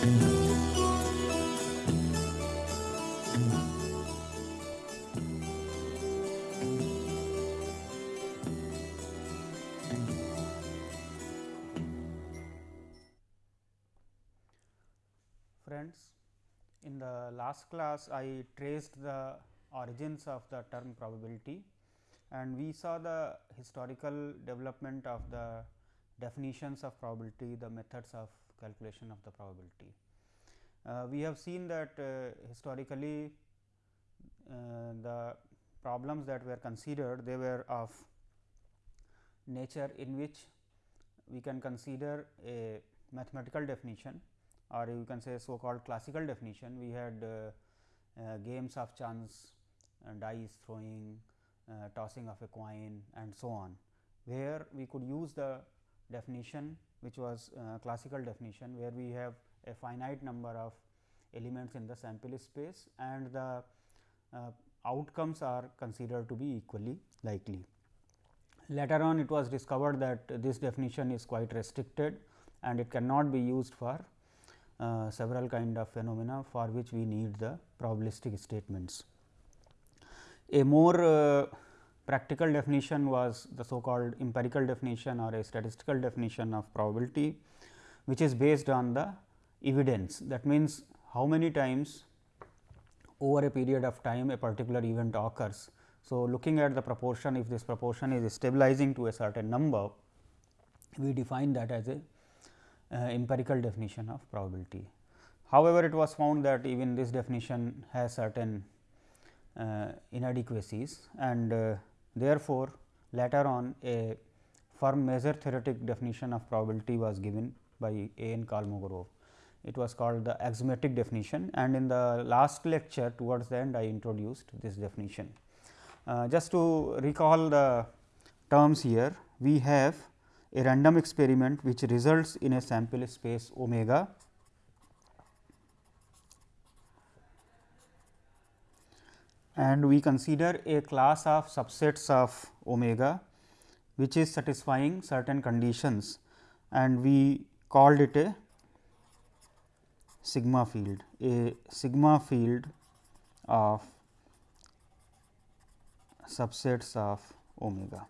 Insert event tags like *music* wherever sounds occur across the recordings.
Friends, in the last class I traced the origins of the term probability and we saw the historical development of the definitions of probability, the methods of calculation of the probability. Uh, we have seen that uh, historically uh, the problems that were considered they were of nature in which we can consider a mathematical definition or you can say so called classical definition. We had uh, uh, games of chance, uh, dice throwing, tossing of a coin and so on, where we could use the definition which was classical definition, where we have a finite number of elements in the sample space and the outcomes are considered to be equally likely. Later on it was discovered that this definition is quite restricted and it cannot be used for uh, several kind of phenomena for which we need the probabilistic statements. A more uh, practical definition was the so called empirical definition or a statistical definition of probability, which is based on the evidence. That means, how many times over a period of time a particular event occurs. So, looking at the proportion if this proportion is stabilizing to a certain number, we define that as a uh, empirical definition of probability. However, it was found that even this definition has certain uh, inadequacies and uh, therefore, later on a firm measure theoretic definition of probability was given by A. N. Kolmogorov. It was called the axiomatic definition and in the last lecture towards the end I introduced this definition. Uh, just to recall the terms here, we have a random experiment which results in a sample space omega and we consider a class of subsets of omega which is satisfying certain conditions and we called it a sigma field a sigma field of subsets of omega.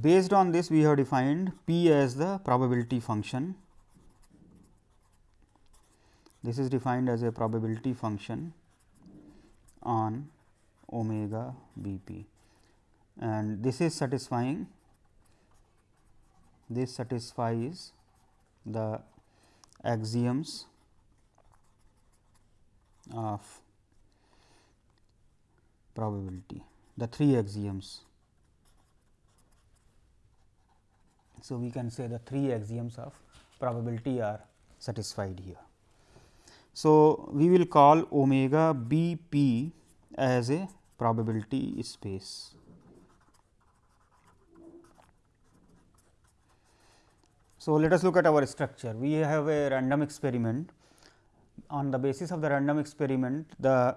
Based on this we have defined p as the probability function. This is defined as a probability function on omega b p and this is satisfying this satisfies the axioms of probability the three axioms So, we can say the three axioms of probability are satisfied here. So, we will call omega b p as a probability space. So, let us look at our structure. We have a random experiment. On the basis of the random experiment, the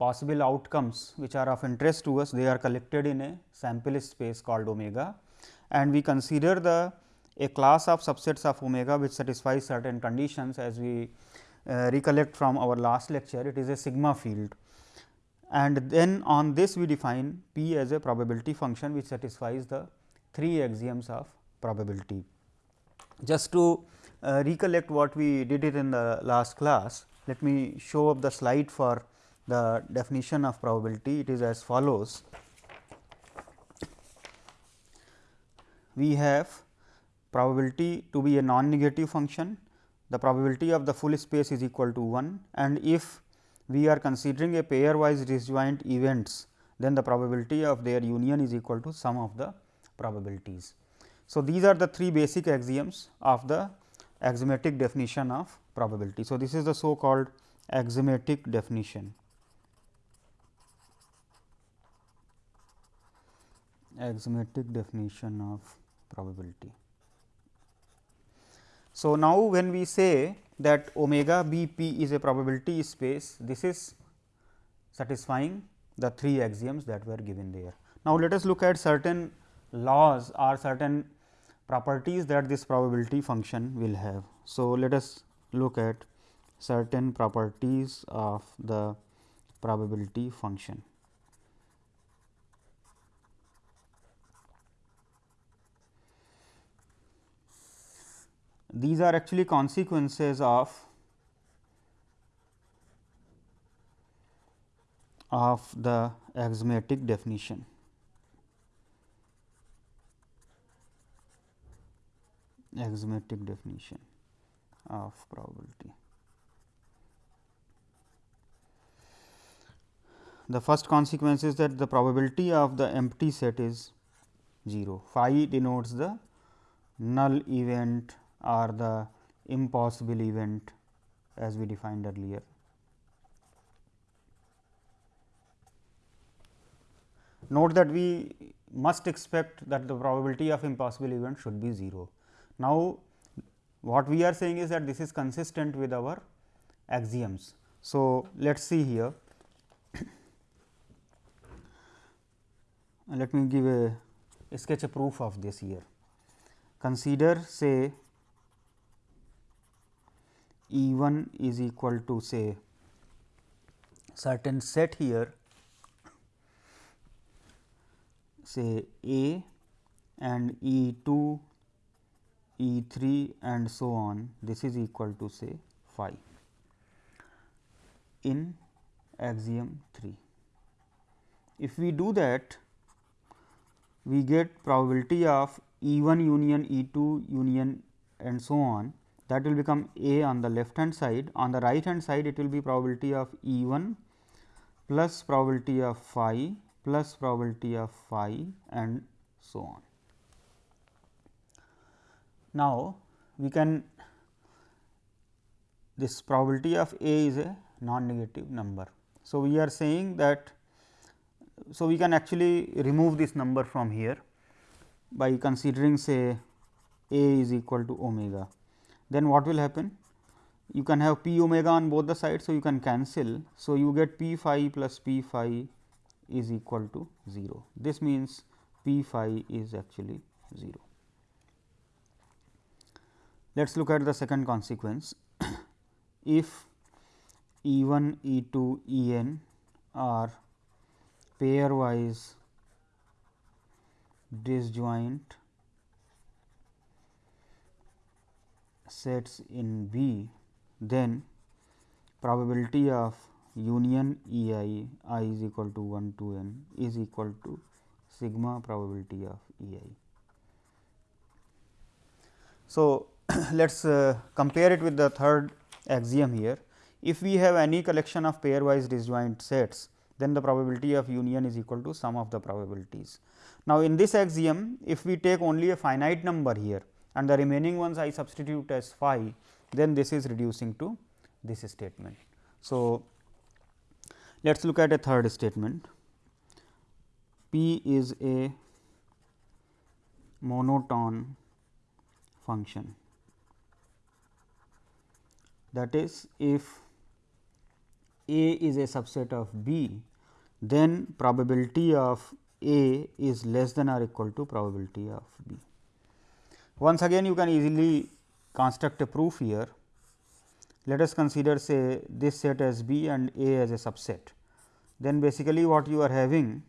possible outcomes which are of interest to us, they are collected in a sample space called omega and we consider the a class of subsets of omega which satisfies certain conditions as we recollect from our last lecture it is a sigma field and then on this we define p as a probability function which satisfies the three axioms of probability. Just to uh, recollect what we did it in the last class, let me show up the slide for the definition of probability. It is as follows. we have probability to be a non-negative function, the probability of the full space is equal to 1 and if we are considering a pairwise disjoint events, then the probability of their union is equal to sum of the probabilities. So, these are the three basic axioms of the axiomatic definition of probability. So, this is the so called axiomatic definition. axiomatic definition of probability. So, now when we say that omega b p is a probability space, this is satisfying the three axioms that were given there. Now, let us look at certain laws or certain properties that this probability function will have. So, let us look at certain properties of the probability function. These are actually consequences of of the axiomatic definition. axiomatic definition of probability. The first consequence is that the probability of the empty set is 0. Phi denotes the null event or the impossible event as we defined earlier. Note that we must expect that the probability of impossible event should be 0. Now, what we are saying is that this is consistent with our axioms. So, let us see here. *coughs* let me give a, a sketch a proof of this here. Consider say E 1 is equal to say certain set here say A and E 2 E 3 and so on this is equal to say phi in axiom 3. If we do that we get probability of E 1 union E 2 union and so on that will become A on the left hand side. On the right hand side it will be probability of E 1 plus probability of phi plus probability of phi and so on. Now, we can this probability of A is a non-negative number. So, we are saying that so we can actually remove this number from here by considering say A is equal to omega. Then what will happen? You can have p omega on both the sides. So, you can cancel. So, you get p phi plus p phi is equal to 0. This means p phi is actually 0. Let us look at the second consequence. *coughs* if E 1, E 2, E n are pairwise disjoint sets in B, then probability of union E i i is equal to 1 to n is equal to sigma probability of E i. So, *coughs* let us uh, compare it with the third axiom here. If we have any collection of pairwise disjoint sets, then the probability of union is equal to sum of the probabilities. Now, in this axiom, if we take only a finite number here and the remaining ones I substitute as phi, then this is reducing to this statement. So, let us look at a third statement. P is a monotone function that is if A is a subset of B, then probability of A is less than or equal to probability of B. Once again you can easily construct a proof here. Let us consider say this set as B and A as a subset. Then basically what you are having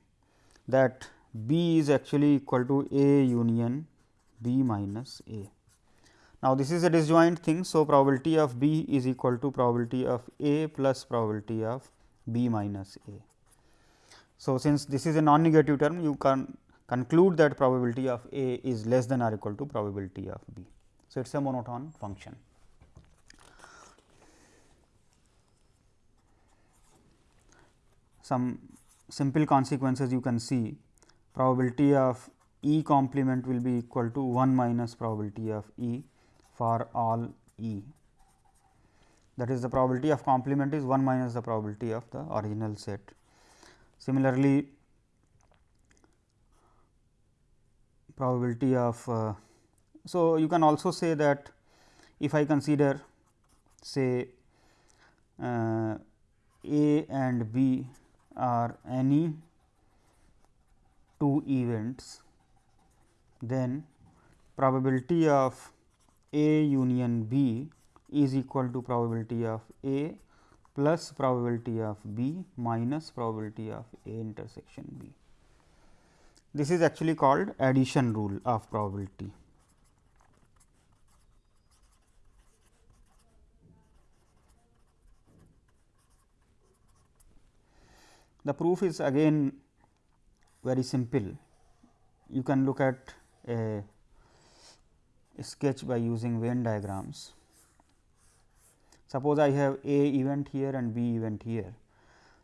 that B is actually equal to A union B minus A. Now, this is a disjoint thing. So, probability of B is equal to probability of A plus probability of B minus A. So, since this is a non-negative term, you can conclude that probability of A is less than or equal to probability of B. So, it is a monotone function. Some simple consequences you can see probability of E complement will be equal to 1 minus probability of E for all E. That is the probability of complement is 1 minus the probability of the original set. Similarly, probability of uh, so you can also say that if I consider say uh, A and B are any two events, then probability of A union B is equal to probability of A plus probability of B minus probability of A intersection B. This is actually called addition rule of probability. The proof is again very simple. You can look at a sketch by using Venn diagrams. Suppose I have A event here and B event here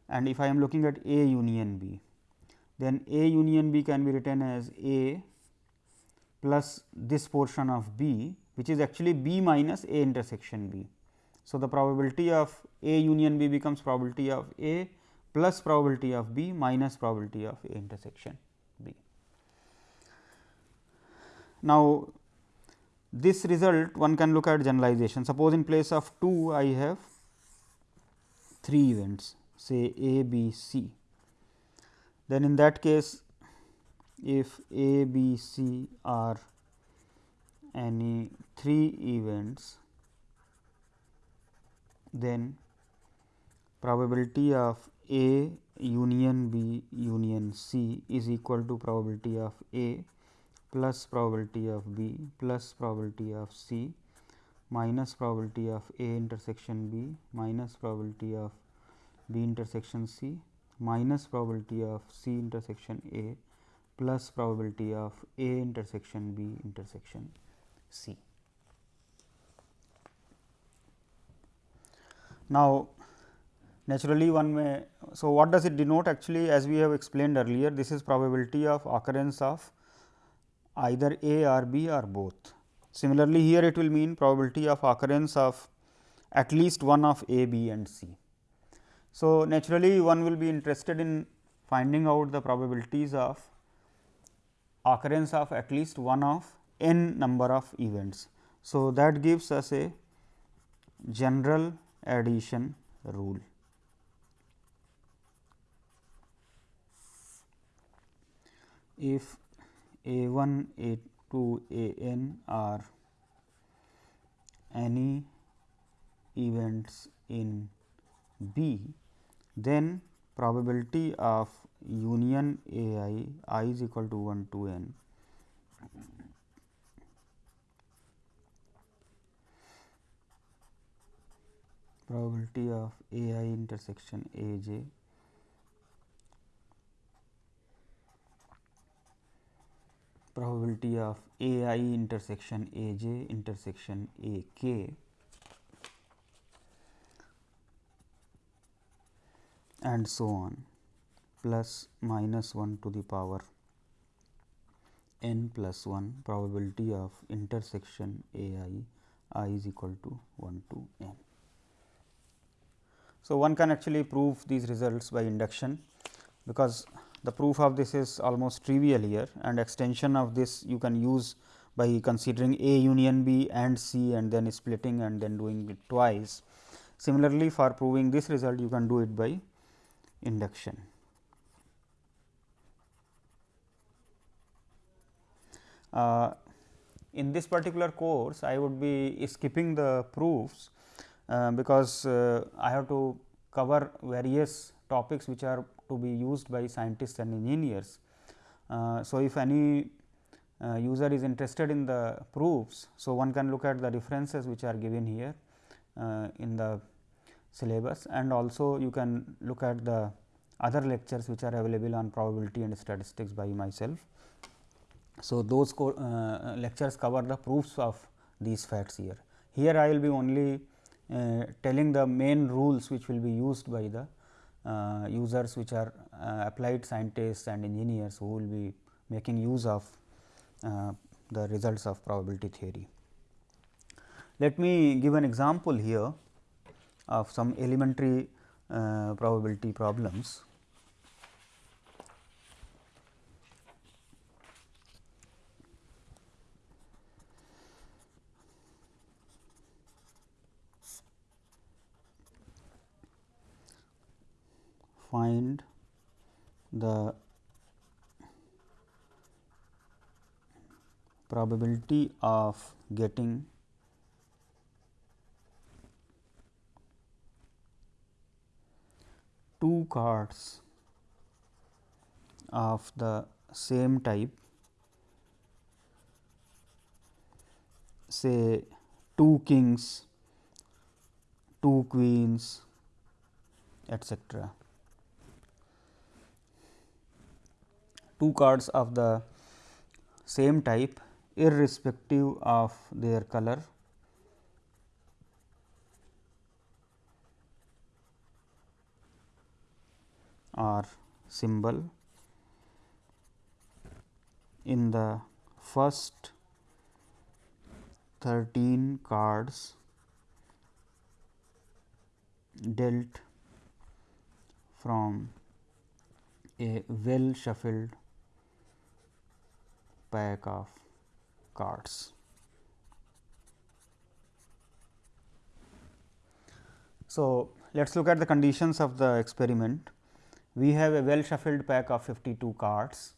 and if I am looking at A union B, then A union B can be written as A plus this portion of B which is actually B minus A intersection B. So, the probability of A union B becomes probability of A plus probability of B minus probability of A intersection B. Now, this result one can look at generalization. Suppose in place of 2 I have 3 events say A, B, C. Then in that case if A, B, C are any 3 events, then probability of A union B union C is equal to probability of A plus probability of B plus probability of C minus probability of A intersection B minus probability of B intersection C minus probability of C intersection A plus probability of A intersection B intersection C. Now, naturally one may. So, what does it denote actually as we have explained earlier this is probability of occurrence of either A or B or both. Similarly, here it will mean probability of occurrence of at least one of A, B and C. So, naturally one will be interested in finding out the probabilities of occurrence of at least one of n number of events. So, that gives us a general addition rule. If a 1, A 2, A n are any events in B, then probability of union A i i is equal to 1 to n. Probability of A i intersection A j. Probability of A i intersection A j intersection A k and so on plus minus 1 to the power n plus 1 probability of intersection A i i is equal to 1 to n. So, one can actually prove these results by induction because the proof of this is almost trivial here and extension of this you can use by considering A union B and C and then splitting and then doing it twice. Similarly, for proving this result you can do it by induction. Uh, in this particular course, I would be skipping the proofs, uh, because uh, I have to cover various topics which are to be used by scientists and engineers. Uh, so, if any uh, user is interested in the proofs, so one can look at the references which are given here uh, in the syllabus and also you can look at the other lectures which are available on probability and statistics by myself. So, those uh, lectures cover the proofs of these facts here. Here I will be only uh, telling the main rules which will be used by the uh, users which are uh, applied scientists and engineers who will be making use of uh, the results of probability theory. Let me give an example here of some elementary uh, probability problems. find the probability of getting two cards of the same type say two kings, two queens etcetera. Two cards of the same type irrespective of their color or symbol in the first 13 cards dealt from a well shuffled pack of cards. So, let us look at the conditions of the experiment. We have a well shuffled pack of 52 cards.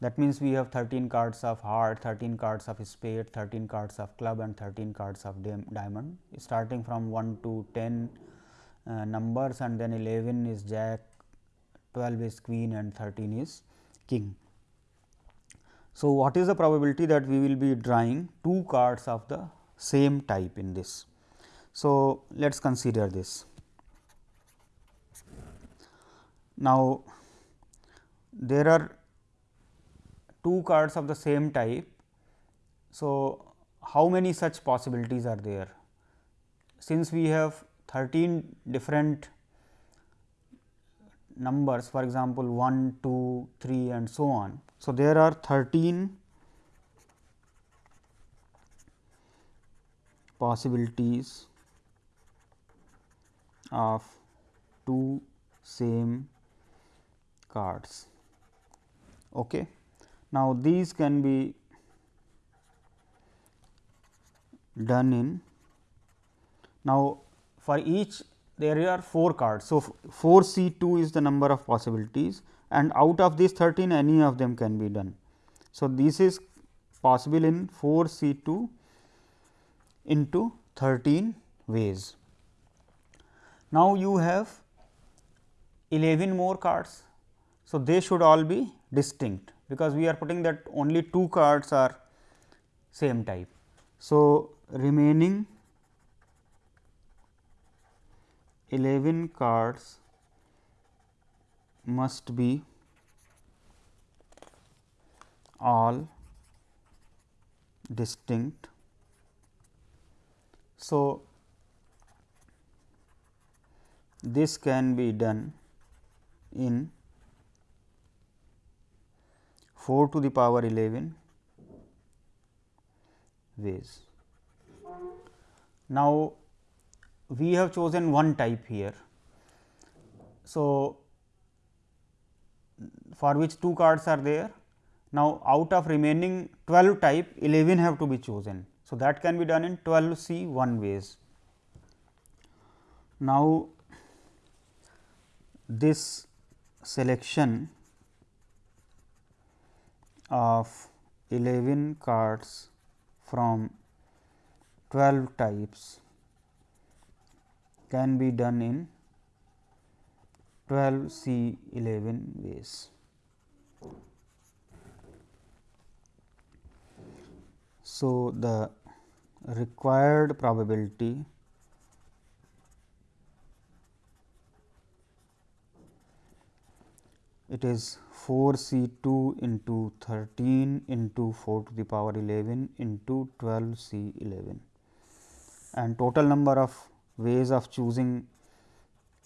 That means, we have 13 cards of heart, 13 cards of spade, 13 cards of club and 13 cards of diamond starting from 1 to 10 uh, numbers and then 11 is jack, 12 is queen and 13 is king. So, what is the probability that we will be drawing two cards of the same type in this? So, let us consider this. Now, there are two cards of the same type. So, how many such possibilities are there? Since we have 13 different numbers for example, 1, 2, 3 and so on. So, there are 13 possibilities of two same cards. Okay. Now, these can be done in now for each there are 4 cards. So, 4 C 2 is the number of possibilities and out of these 13 any of them can be done. So, this is possible in 4 C 2 into 13 ways. Now, you have 11 more cards. So, they should all be distinct because we are putting that only two cards are same type. So, remaining 11 cards must be all distinct. So, this can be done in 4 to the power 11 ways. Now, we have chosen one type here. So, for which two cards are there. Now, out of remaining 12 type 11 have to be chosen. So, that can be done in 12 C 1 ways. Now, this selection of 11 cards from 12 types can be done in 12 C 11 ways. So, the required probability it is 4 C 2 into 13 into 4 to the power 11 into 12 C 11 and total number of ways of choosing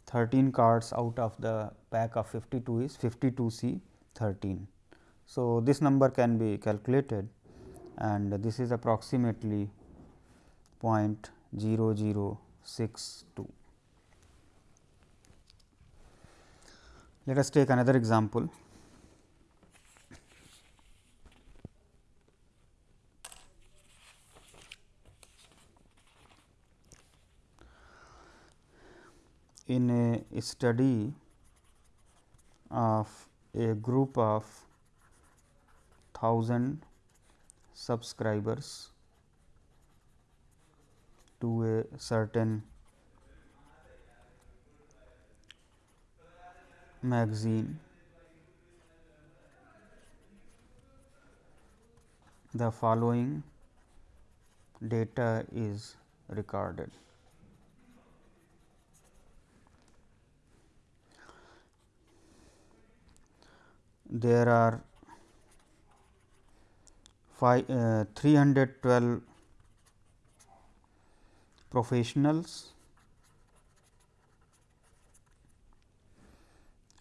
13 cards out of the pack of 52 is 52 C 13. So, this number can be calculated and this is approximately 0.0062. Let us take another example. In a study of a group of thousand subscribers to a certain magazine the following data is recorded. There are five, uh, 312 professionals,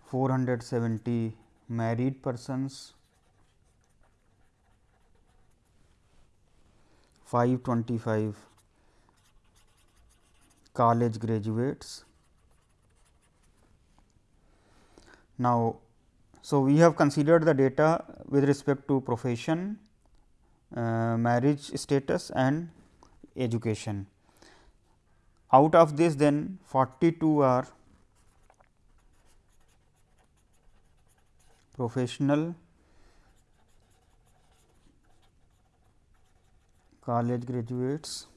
470 married persons, 525 college graduates. Now, so we have considered the data with respect to profession, uh, marriage status and education. Out of this then 42 are professional college graduates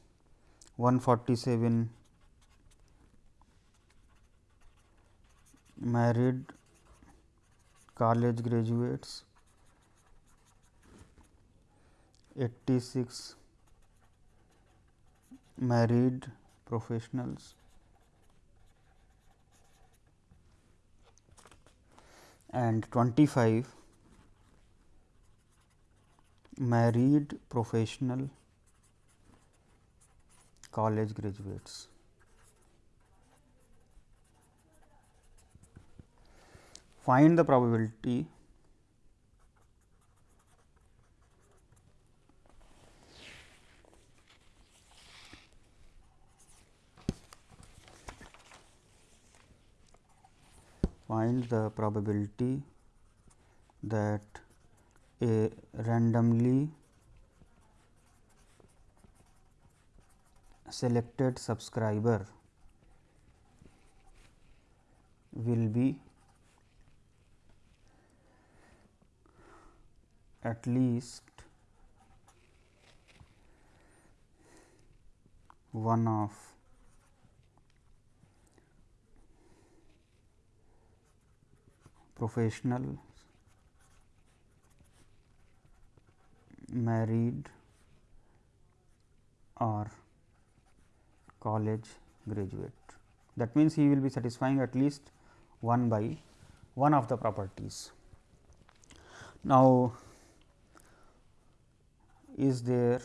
147 married college graduates 86 married professionals and 25 married professional college graduates. Find the probability find the probability that a randomly selected subscriber will be at least one of professional married or college graduate. That means, he will be satisfying at least one by one of the properties. Now, is there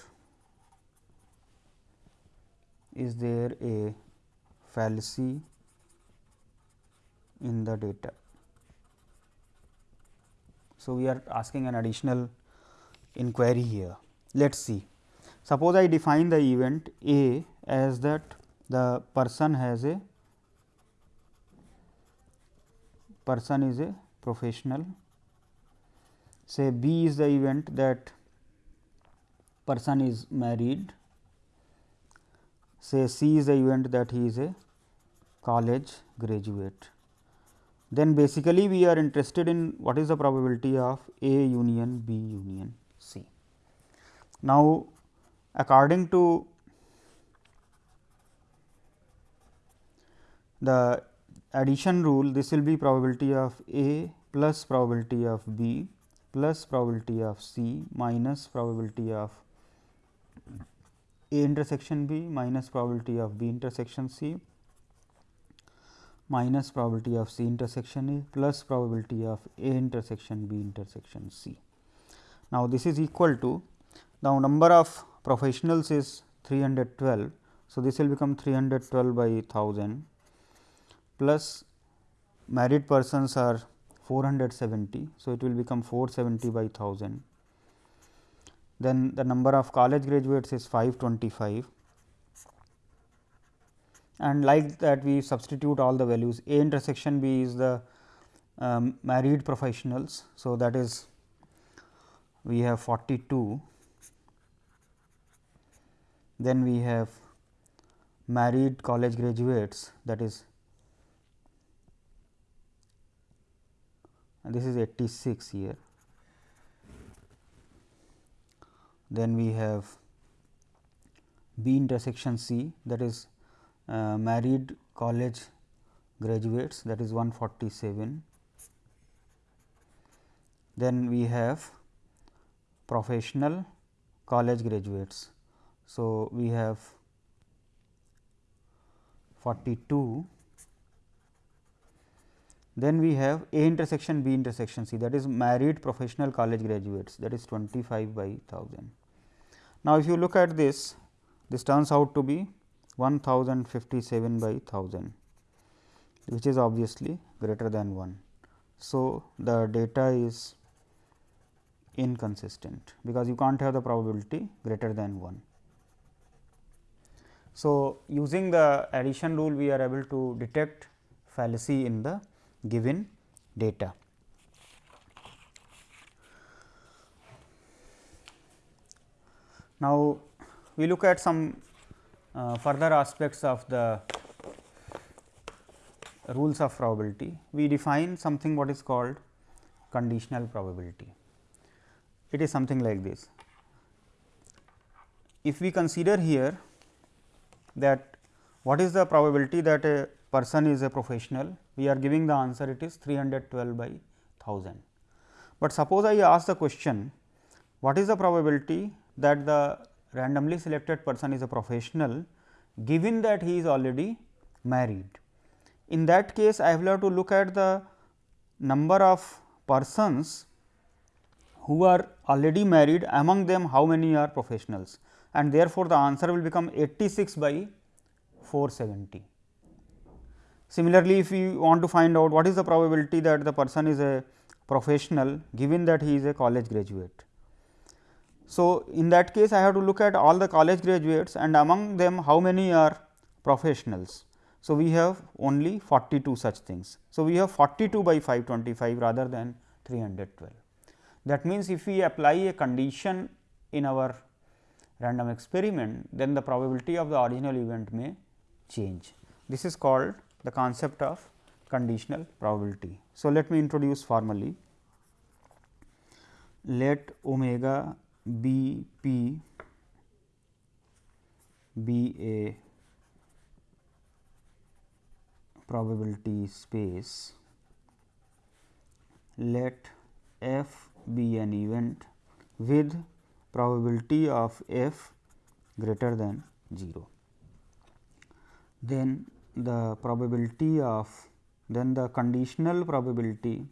is there a fallacy in the data? So, we are asking an additional inquiry here. Let us see. Suppose I define the event A as that the person has a person is a professional. Say B is the event that person is married. Say C is the event that he is a college graduate then basically we are interested in what is the probability of A union B union C. Now, according to the addition rule this will be probability of A plus probability of B plus probability of C minus probability of A intersection B minus probability of B intersection C minus probability of C intersection A plus probability of A intersection B intersection C. Now, this is equal to now number of professionals is 312. So, this will become 312 by 1000 plus married persons are 470. So, it will become 470 by 1000. Then the number of college graduates is 525 and like that we substitute all the values A intersection B is the um, married professionals. So, that is we have 42, then we have married college graduates that is this is 86 here. Then we have B intersection C that is uh, married college graduates that is 147. Then we have professional college graduates. So, we have 42 then we have A intersection B intersection C that is married professional college graduates that is 25 by 1000. Now, if you look at this, this turns out to be 1057 by 1000 which is obviously greater than 1. So, the data is inconsistent because you can't have the probability greater than 1. So, using the addition rule we are able to detect fallacy in the given data. Now, we look at some uh, further aspects of the rules of probability. We define something what is called conditional probability. It is something like this. If we consider here that what is the probability that a person is a professional, we are giving the answer it is 312 by 1000. But suppose I ask the question, what is the probability that the randomly selected person is a professional, given that he is already married. In that case, I will have to look at the number of persons who are already married among them how many are professionals and therefore, the answer will become 86 by 470. Similarly, if we want to find out what is the probability that the person is a professional given that he is a college graduate. So, in that case I have to look at all the college graduates and among them how many are professionals. So, we have only 42 such things. So, we have 42 by 525 rather than 312. That means, if we apply a condition in our random experiment, then the probability of the original event may change. This is called the concept of conditional probability. So, let me introduce formally. Let omega b p be a probability space. Let f be an event with probability of f greater than 0. Then the probability of then the conditional probability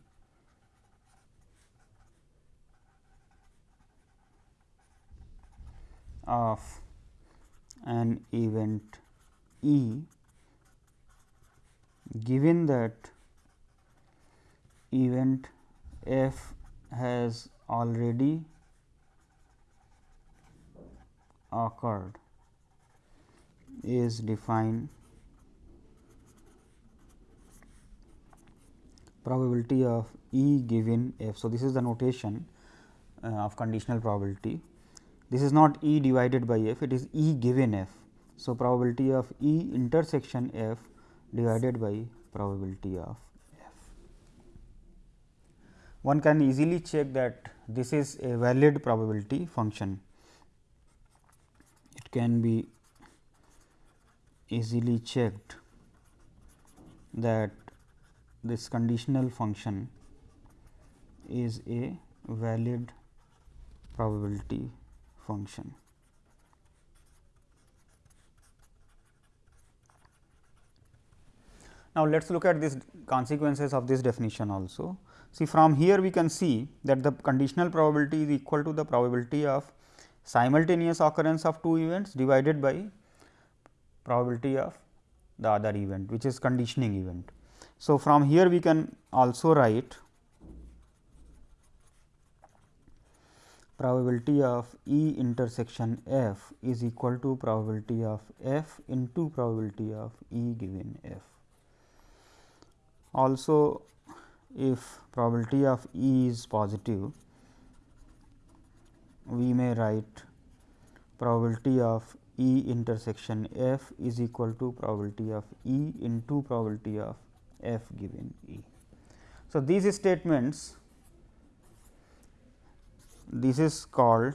of an event E given that event F has already occurred is defined probability of E given f. So, this is the notation uh, of conditional probability. This is not E divided by f, it is E given f. So, probability of E intersection f divided by probability of f. One can easily check that this is a valid probability function. It can be easily checked that this conditional function is a valid probability function. Now, let us look at these consequences of this definition also. See from here we can see that the conditional probability is equal to the probability of simultaneous occurrence of two events divided by probability of the other event which is conditioning event. So, from here we can also write probability of E intersection f is equal to probability of f into probability of E given f. Also, if probability of E is positive, we may write probability of E intersection f is equal to probability of E into probability of f given E. So, these statements this is called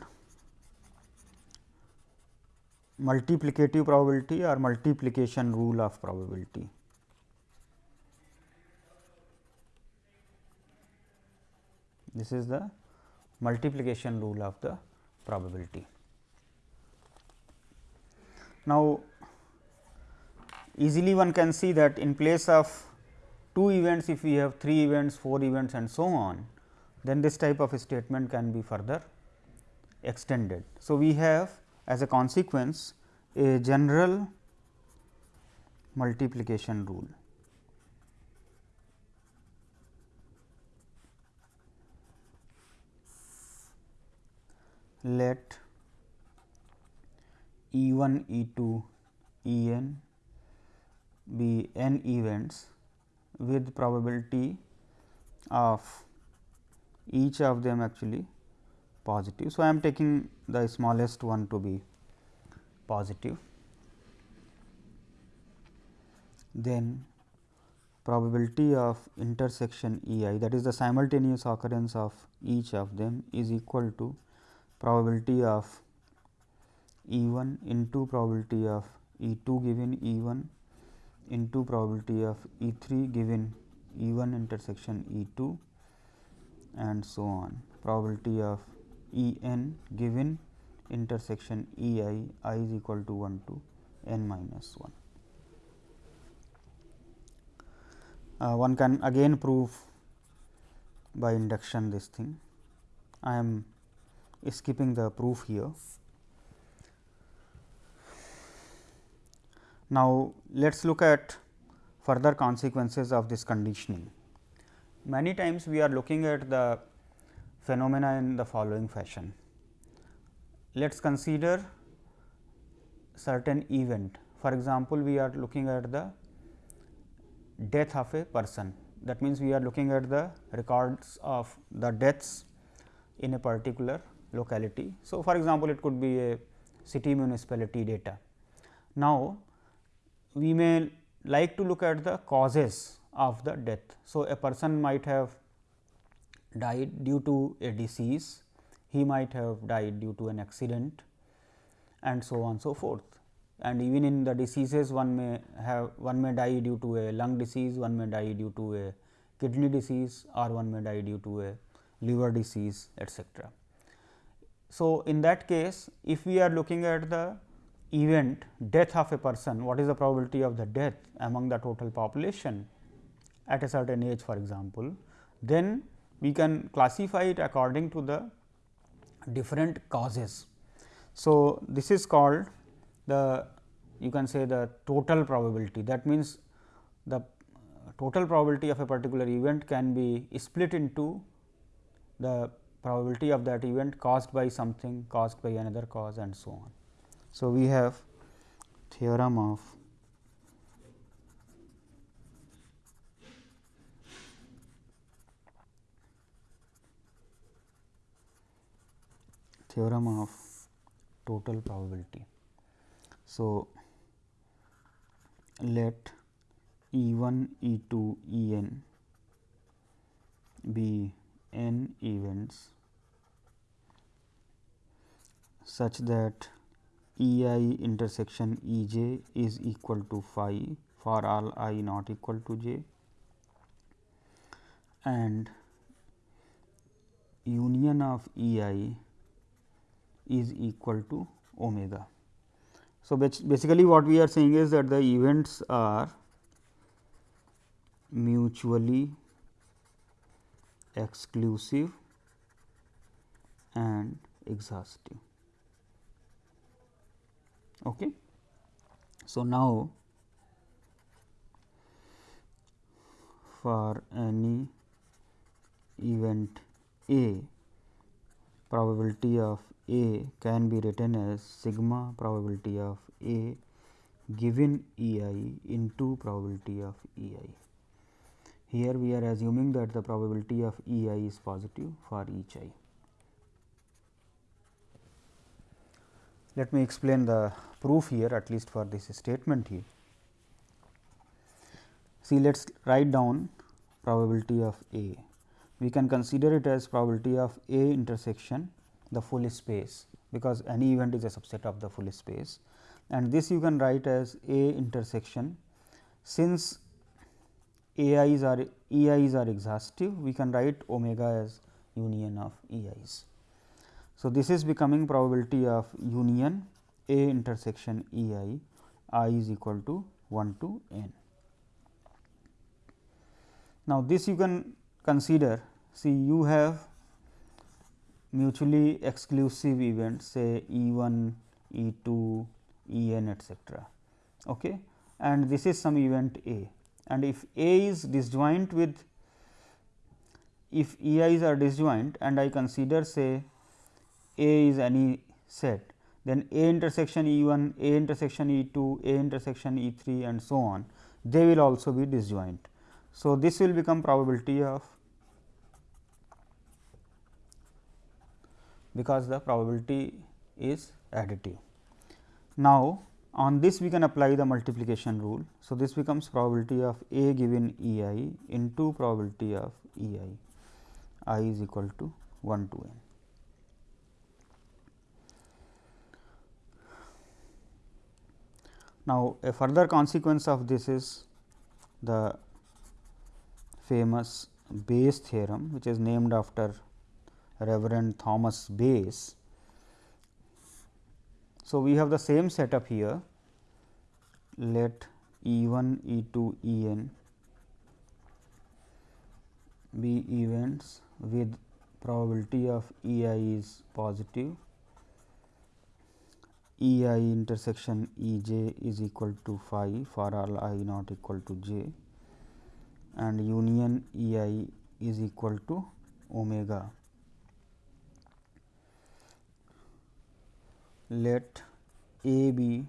multiplicative probability or multiplication rule of probability. This is the multiplication rule of the probability. Now, easily one can see that in place of two events, if we have three events, four events and so on, then this type of statement can be further extended. So, we have as a consequence a general multiplication rule. Let E 1, E 2, E n be n events with probability of each of them actually positive. So, I am taking the smallest one to be positive. Then probability of intersection E i that is the simultaneous occurrence of each of them is equal to probability of E 1 into probability of E 2 given E 1 into probability of E 3 given E 1 intersection E 2 and so on probability of E n given intersection E i i is equal to 1 to n minus 1. Uh, one can again prove by induction this thing. I am skipping the proof here. Now, let us look at further consequences of this conditioning. Many times we are looking at the phenomena in the following fashion. Let us consider certain event. For example, we are looking at the death of a person. That means, we are looking at the records of the deaths in a particular locality. So, for example, it could be a city municipality data. Now, we may like to look at the causes of the death. So, a person might have died due to a disease, he might have died due to an accident and so on so forth. And even in the diseases one may have one may die due to a lung disease, one may die due to a kidney disease or one may die due to a liver disease etcetera. So, in that case if we are looking at the event death of a person, what is the probability of the death among the total population at a certain age for example, then we can classify it according to the different causes. So, this is called the you can say the total probability that means the total probability of a particular event can be split into the probability of that event caused by something caused by another cause and so on. So, we have theorem of theorem of total probability. So, let E 1, E 2, E n be n events such that E i intersection E j is equal to phi for all i not equal to j and union of E i is equal to omega. So, basically what we are saying is that the events are mutually exclusive and exhaustive. Okay. So, now for any event A probability of A can be written as sigma probability of A given E i into probability of E i. Here we are assuming that the probability of E i is positive for each i. Let me explain the proof here at least for this statement here. See let us write down probability of A we can consider it as probability of A intersection the full space because any event is a subset of the full space and this you can write as A intersection. Since A i's are E i's are exhaustive, we can write omega as union of E i's. So, this is becoming probability of union A intersection E i, i is equal to 1 to n. Now, this you can consider see you have mutually exclusive events say E 1, E 2, E n etcetera. Okay. And this is some event A and if A is disjoint with if E i's are disjoint and I consider say A is any set then A intersection E 1, A intersection E 2, A intersection E 3 and so on they will also be disjoint. So, this will become probability of because the probability is additive. Now, on this we can apply the multiplication rule. So, this becomes probability of A given E i into probability of E i, i is equal to 1 to n. Now, a further consequence of this is the famous Bayes theorem, which is named after Reverend Thomas Bayes. So, we have the same setup here let E 1, E 2, E n be events with probability of E i is positive, E i intersection E j is equal to phi for all i not equal to j and union E i is equal to omega. Let A be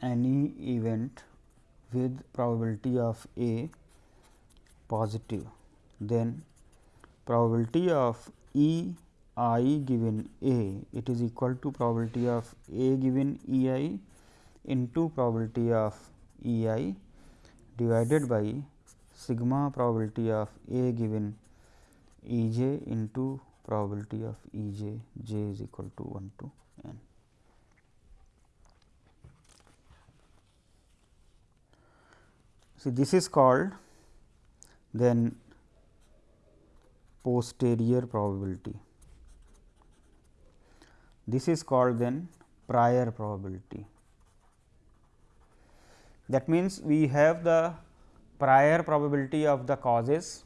any event with probability of A positive, then probability of E i given A it is equal to probability of A given E i into probability of E i divided by sigma probability of A given E j into probability of E j, j is equal to 1 to n. See this is called then posterior probability. This is called then prior probability. That means, we have the prior probability of the causes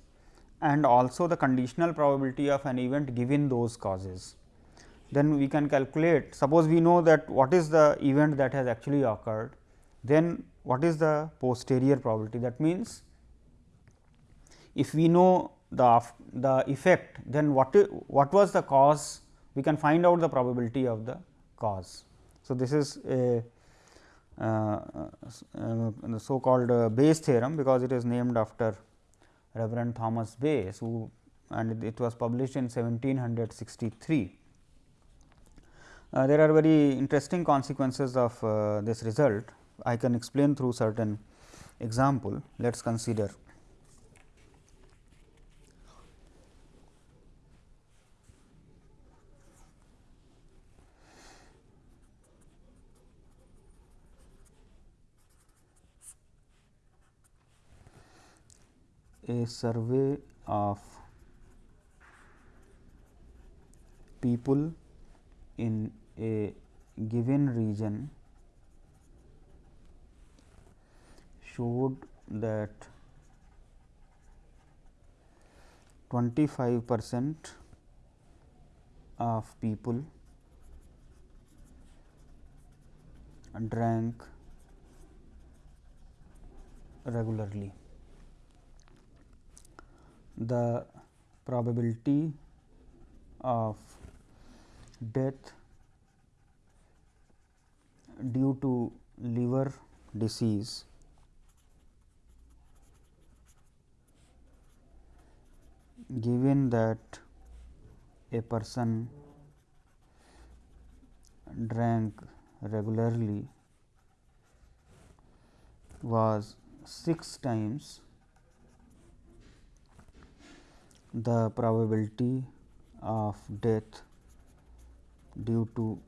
and also the conditional probability of an event given those causes. Then we can calculate suppose we know that what is the event that has actually occurred, then what is the posterior probability that means, if we know the, the effect then what, what was the cause we can find out the probability of the cause. So, this is a uh, uh, so called uh, Bayes theorem because it is named after Reverend Thomas Bayes who and it was published in 1763. Uh, there are very interesting consequences of uh, this result. I can explain through certain example. Let us consider. A survey of people in a given region showed that 25 percent of people drank regularly the probability of death due to liver disease given that a person drank regularly was 6 times the probability of death due to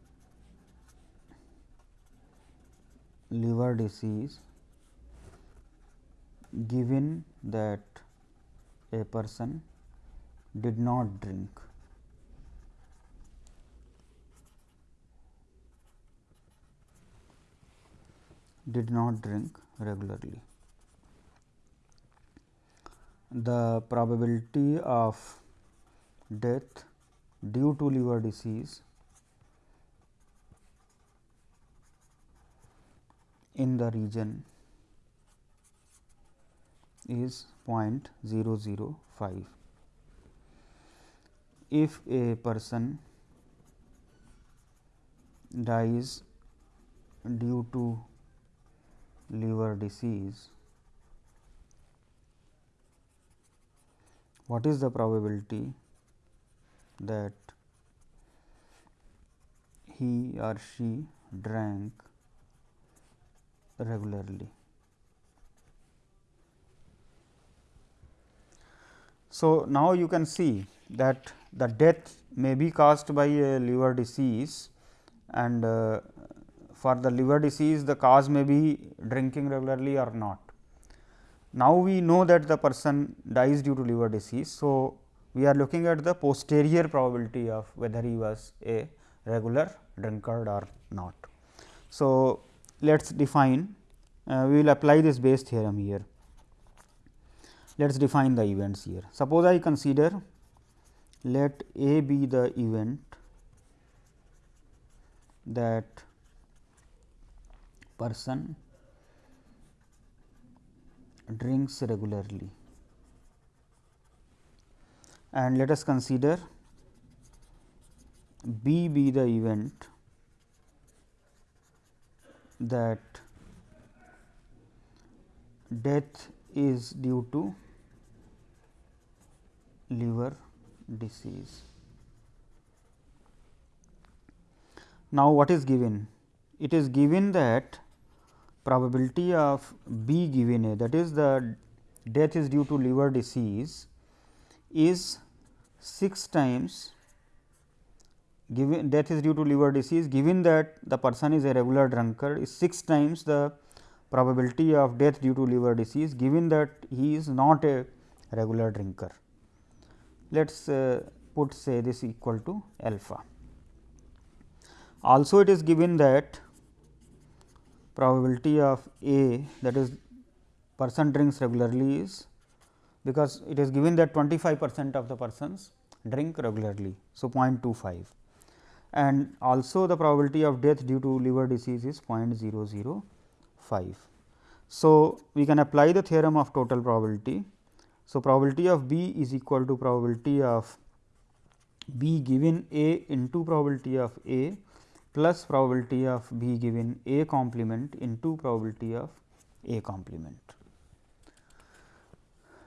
liver disease given that a person did not drink. did not drink regularly. The probability of death due to liver disease in the region is 0.005. If a person dies due to liver disease, what is the probability that he or she drank regularly. So, now you can see that the death may be caused by a liver disease and uh, for the liver disease the cause may be drinking regularly or not. Now, we know that the person dies due to liver disease. So, we are looking at the posterior probability of whether he was a regular drunkard or not. So, let us define uh, we will apply this Bayes theorem here. Let us define the events here. Suppose I consider let A be the event that person drinks regularly and let us consider B be the event that death is due to liver disease. Now, what is given? It is given that probability of B given A that is the death is due to liver disease is 6 times given death is due to liver disease given that the person is a regular drunkard is 6 times the probability of death due to liver disease given that he is not a regular drinker. Let us uh, put say this equal to alpha. Also it is given that probability of A that is person drinks regularly is because it is given that 25 percent of the persons drink regularly. So, 0.25 and also the probability of death due to liver disease is 0.005. So, we can apply the theorem of total probability. So, probability of B is equal to probability of B given A into probability of A plus probability of B given A complement into probability of A complement.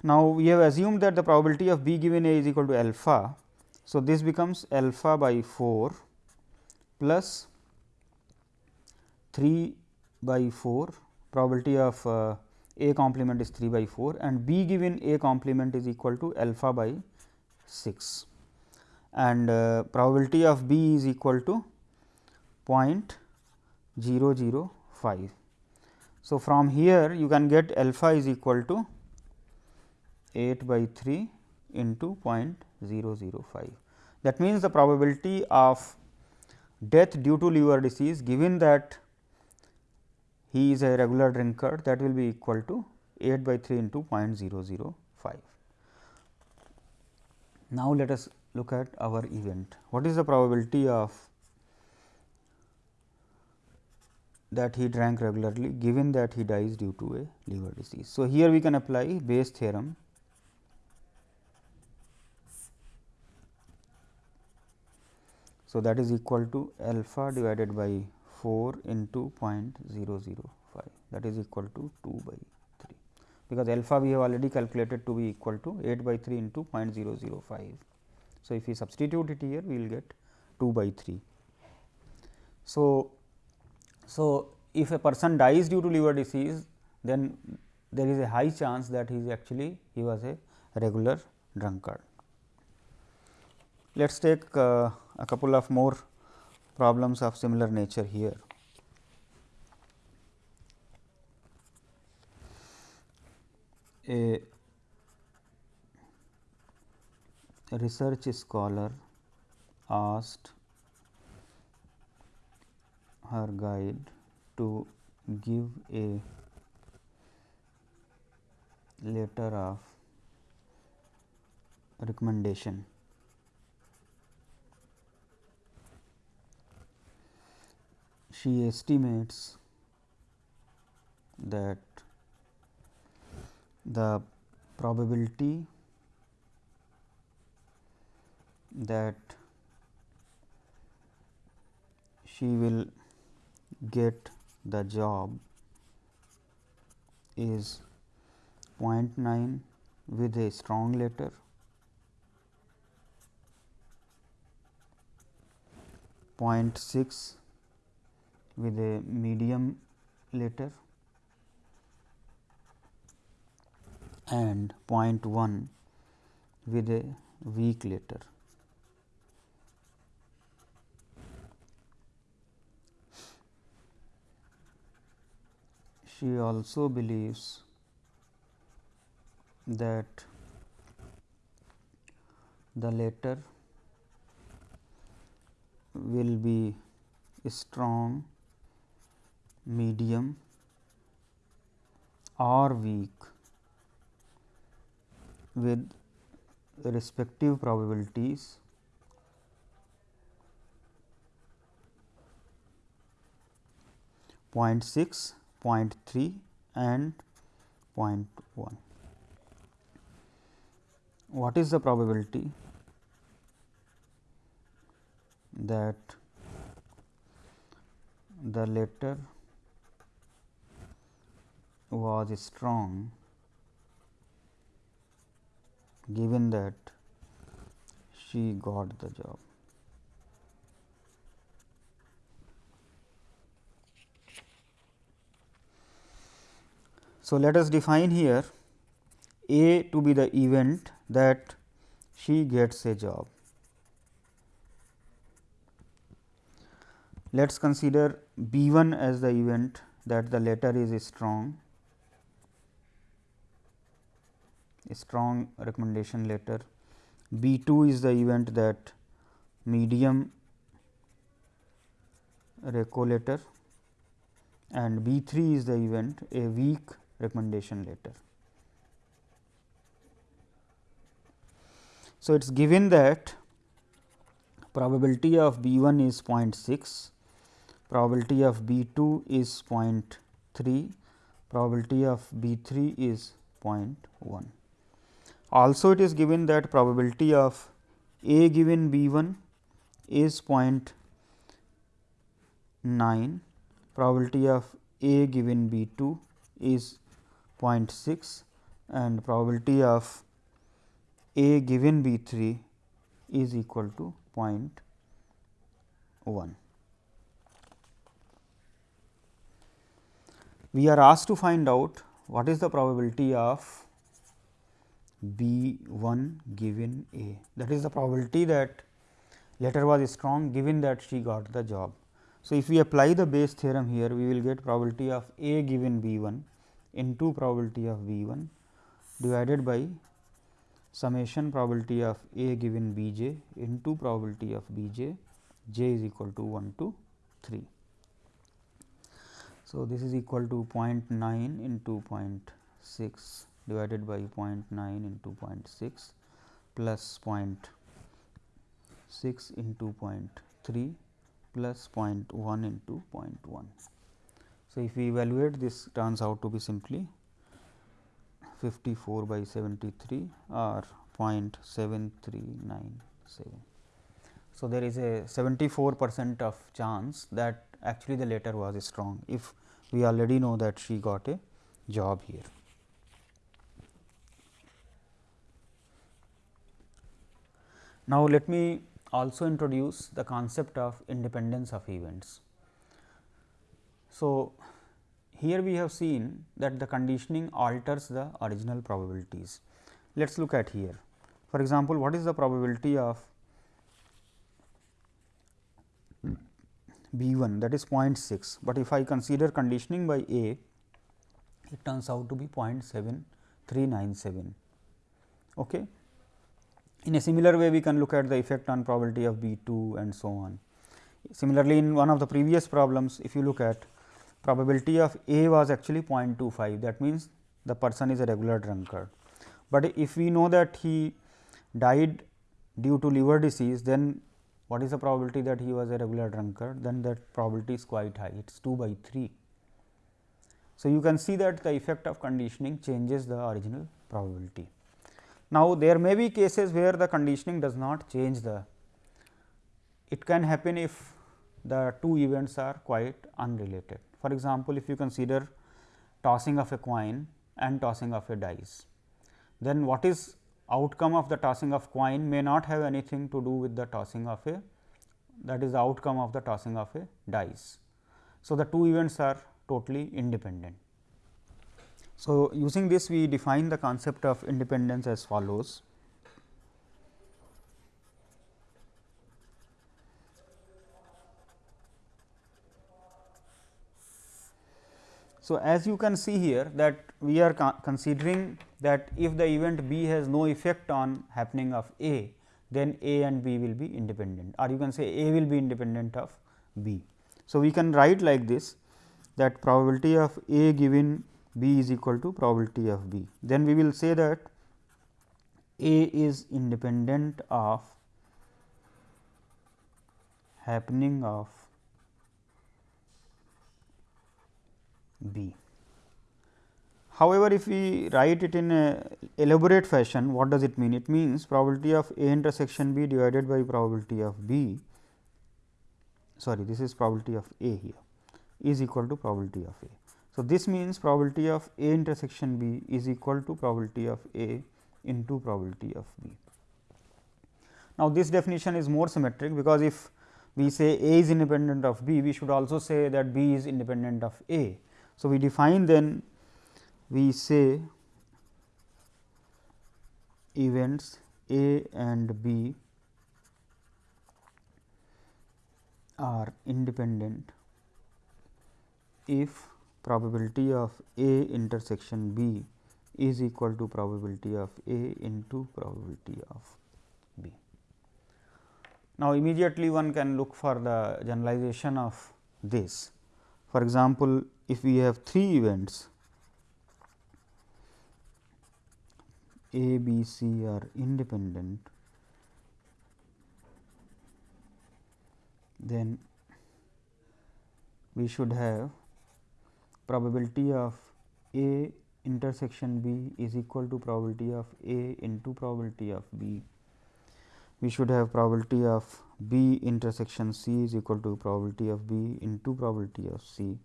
Now, we have assumed that the probability of B given A is equal to alpha. So, this becomes alpha by 4 plus 3 by 4 probability of uh, A complement is 3 by 4 and B given A complement is equal to alpha by 6 and uh, probability of B is equal to 0.005. So, from here you can get alpha is equal to 8 by 3 into 0.005. That means, the probability of death due to liver disease given that he is a regular drinker that will be equal to 8 by 3 into 0.005. Now, let us look at our event. What is the probability of that he drank regularly given that he dies due to a liver disease. So, here we can apply Bayes theorem So, that is equal to alpha divided by 4 into 0.005 that is equal to 2 by 3 because alpha we have already calculated to be equal to 8 by 3 into 0.005. So, if we substitute it here we will get 2 by 3. So, so if a person dies due to liver disease then there is a high chance that he is actually he was a regular drunkard. Let us take uh, a couple of more problems of similar nature here. A research scholar asked her guide to give a letter of recommendation. She estimates that the probability that she will get the job is 0.9 with a strong letter, 0.6 with a medium letter and 0.1 with a weak letter. She also believes that the letter will be strong, medium or weak with respective probabilities. 0.6 0.3 and 0.1. What is the probability that the letter was strong given that she got the job. So, let us define here A to be the event that she gets a job. Let us consider B 1 as the event that the letter is strong, a strong recommendation letter. B 2 is the event that medium reco letter and B 3 is the event a weak recommendation later. So, it is given that probability of B 1 is 0.6, probability of B 2 is 0.3, probability of B 3 is 0.1. Also, it is given that probability of A given B 1 is 0.9, probability of A given B 2 is 0.6 and probability of A given B 3 is equal to 0.1. We are asked to find out what is the probability of B 1 given A that is the probability that letter was strong given that she got the job. So, if we apply the Bayes theorem here we will get probability of A given B 1 into probability of V 1 divided by summation probability of A given B j into probability of B j, j is equal to 1 to 3. So, this is equal to 0.9 into 0.6 divided by 0.9 into 0.6 plus 0.6 into 0.3 plus 0.1 into 0.1. So, if we evaluate this turns out to be simply 54 by 73 or 0.7397. So, there is a 74 percent of chance that actually the letter was strong, if we already know that she got a job here. Now, let me also introduce the concept of independence of events. So, here we have seen that the conditioning alters the original probabilities. Let us look at here. For example, what is the probability of B 1 that is 0.6, but if I consider conditioning by A it turns out to be 0.7397. Okay. In a similar way we can look at the effect on probability of B 2 and so on. Similarly, in one of the previous problems if you look at probability of A was actually 0.25 that means the person is a regular drunkard. But if we know that he died due to liver disease then what is the probability that he was a regular drunkard then that probability is quite high it is 2 by 3. So, you can see that the effect of conditioning changes the original probability. Now, there may be cases where the conditioning does not change the it can happen if the two events are quite unrelated. For example, if you consider tossing of a coin and tossing of a dice, then what is outcome of the tossing of coin may not have anything to do with the tossing of a that is the outcome of the tossing of a dice. So, the two events are totally independent. So, using this we define the concept of independence as follows. So, as you can see here that we are considering that if the event B has no effect on happening of A, then A and B will be independent or you can say A will be independent of B. So, we can write like this that probability of A given B is equal to probability of B. Then we will say that A is independent of happening of B. However, if we write it in a elaborate fashion, what does it mean? It means probability of A intersection B divided by probability of B, sorry this is probability of A here is equal to probability of A. So, this means probability of A intersection B is equal to probability of A into probability of B. Now, this definition is more symmetric because if we say A is independent of B, we should also say that B is independent of A. So, we define then we say events A and B are independent if probability of A intersection B is equal to probability of A into probability of B. Now, immediately one can look for the generalization of this. For example, if we have three events A, B, C are independent, then we should have probability of A intersection B is equal to probability of A into probability of B. We should have probability of B intersection C is equal to probability of B into probability of C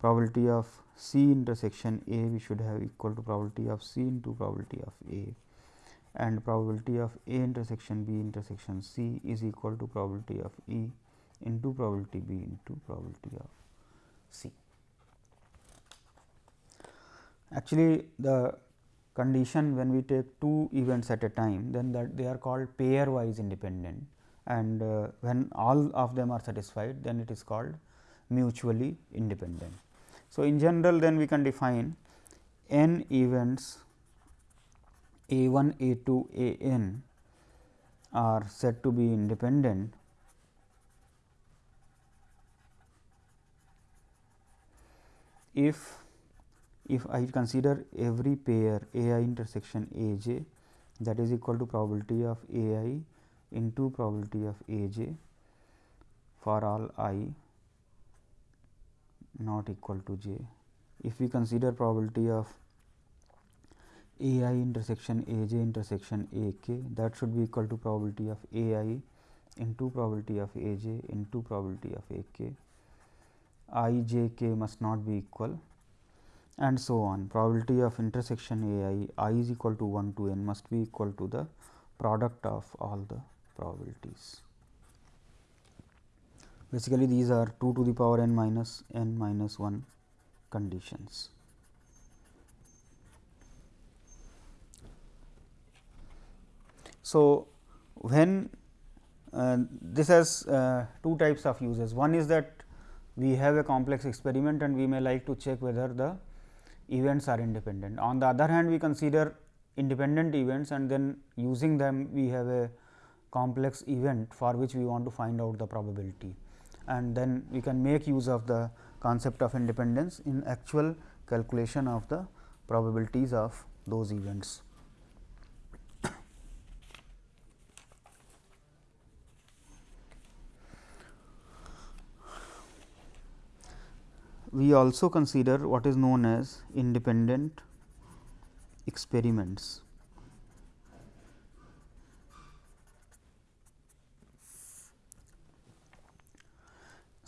probability of C intersection A we should have equal to probability of C into probability of A and probability of A intersection B intersection C is equal to probability of E into probability B into probability of C. Actually, the condition when we take two events at a time then that they are called pairwise independent and uh, when all of them are satisfied then it is called mutually independent. So, in general then we can define n events a 1, a 2, a n are said to be independent. If if I consider every pair a i intersection a j that is equal to probability of a i into probability of a j for all i not equal to j. If we consider probability of a i intersection a j intersection a k that should be equal to probability of a i into probability of a j into probability of a k i j k must not be equal and so on. Probability of intersection a i i is equal to 1 to n must be equal to the product of all the probabilities basically these are 2 to the power n minus n minus 1 conditions. So, when uh, this has uh, two types of uses. One is that we have a complex experiment and we may like to check whether the events are independent. On the other hand, we consider independent events and then using them we have a complex event for which we want to find out the probability and then we can make use of the concept of independence in actual calculation of the probabilities of those events. we also consider what is known as independent experiments.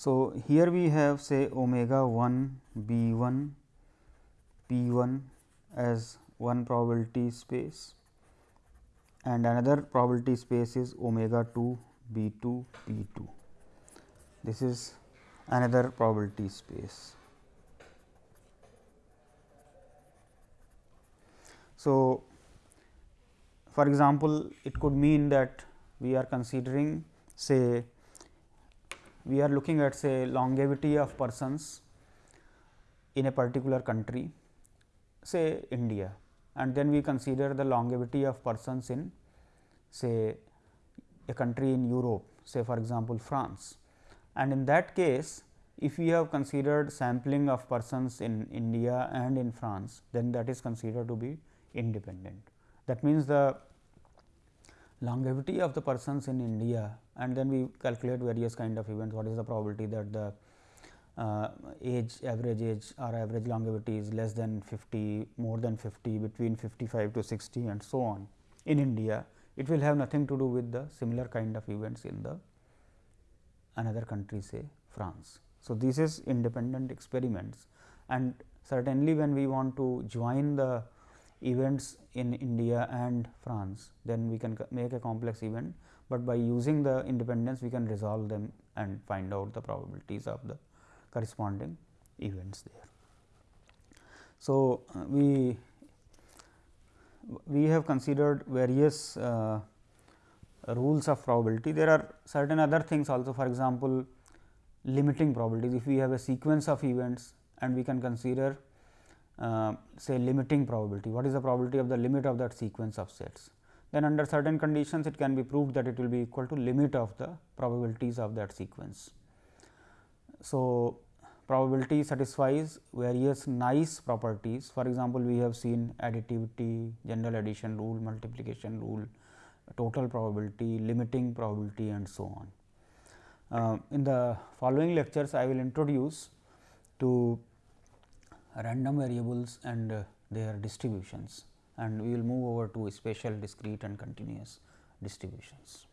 So, here we have say omega 1 b 1 p 1 as one probability space and another probability space is omega 2 b 2 p 2. This is another probability space. So, for example, it could mean that we are considering say we are looking at say longevity of persons in a particular country say India and then we consider the longevity of persons in say a country in Europe say for example, France and in that case if we have considered sampling of persons in India and in France, then that is considered to be independent. That means, the longevity of the persons in India and then we calculate various kind of events, what is the probability that the uh, age average age or average longevity is less than 50, more than 50, between 55 to 60 and so on. In India, it will have nothing to do with the similar kind of events in the another country say France. So, this is independent experiments and certainly when we want to join the events in India and France, then we can make a complex event, but by using the independence we can resolve them and find out the probabilities of the corresponding events there. So, uh, we we have considered various uh, rules of probability. There are certain other things also for example, limiting probabilities. If we have a sequence of events and we can consider uh, say limiting probability, what is the probability of the limit of that sequence of sets? Then under certain conditions it can be proved that it will be equal to limit of the probabilities of that sequence. So, probability satisfies various nice properties. For example, we have seen additivity, general addition rule, multiplication rule, total probability, limiting probability and so on. Uh, in the following lectures, I will introduce to random variables and uh, their distributions and we will move over to spatial discrete and continuous distributions.